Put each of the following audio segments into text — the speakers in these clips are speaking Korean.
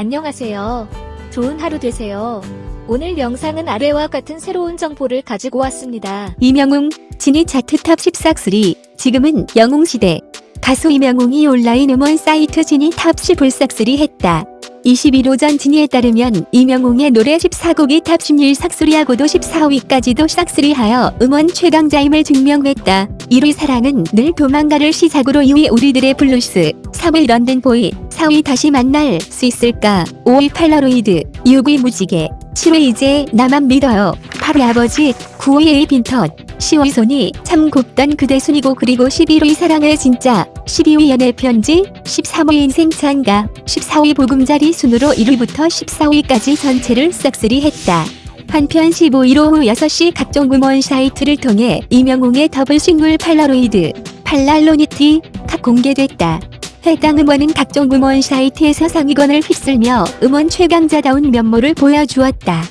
안녕하세요. 좋은 하루 되세요. 오늘 영상은 아래와 같은 새로운 정보를 가지고 왔습니다. 임영웅, 지니 차트 탑 14위 지금은 영웅시대. 가수 임영웅이 온라인 음원 사이트 지니 탑 10을 싹쓸이 했다. 21일 오전 지니에 따르면 임영웅의 노래 14곡이 탑 11 싹쓸이하고도 14위까지도 싹쓸이하여 음원 최강자임을 증명했다. 1위 사랑은 늘 도망가를 시작으로 2위 우리들의 블루스, 3위 London Boy, 4위 다시 만날 수 있을까, 5위 폴라로이드, 6위 무지개, 7위 이제 나만 믿어요, 8위 아버지, 9위 A bientôt, 10위 손이 참 곱던 그대 순이고 그리고 11위 사랑해 진짜, 12위 연애 편지, 13위 인생 찬가, 14위 보금자리 순으로 1위부터 14위까지 전체를 싹쓸이 했다. 한편 15일 오후 6시 각종 음원 사이트를 통해 임영웅의 더블 싱글 폴라로이드, 폴라로이드가 공개됐다. 해당 음원은 각종 음원 사이트에서 상위권을 휩쓸며 음원 최강자다운 면모를 보여주었다.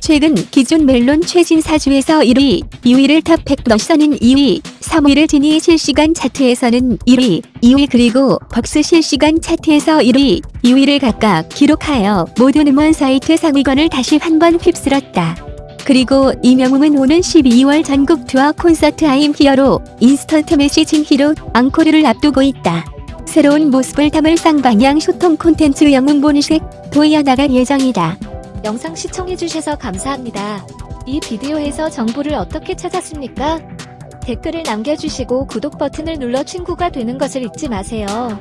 최근 기존 멜론 최신 차트에서 1위, 2위를 탑100에서는 2위, 3위를 지니 실시간 차트에서는 1위, 2위 그리고 벅스 실시간 차트에서 1위, 2위를 각각 기록하여 모든 음원 사이트 상위권을 다시 한번 휩쓸었다. 그리고 임영웅은 오는 12월 전국 투어 콘서트 I'm Hero Instant Messaging Hero 앙코르를 앞두고 있다. 새로운 모습을 담을 쌍방향 소통 콘텐츠 영웅 본색 도이어 나갈 예정이다. 영상 시청해주셔서 감사합니다. 이 비디오에서 정보를 어떻게 찾았습니까? 댓글을 남겨주시고 구독 버튼을 눌러 친구가 되는 것을 잊지 마세요.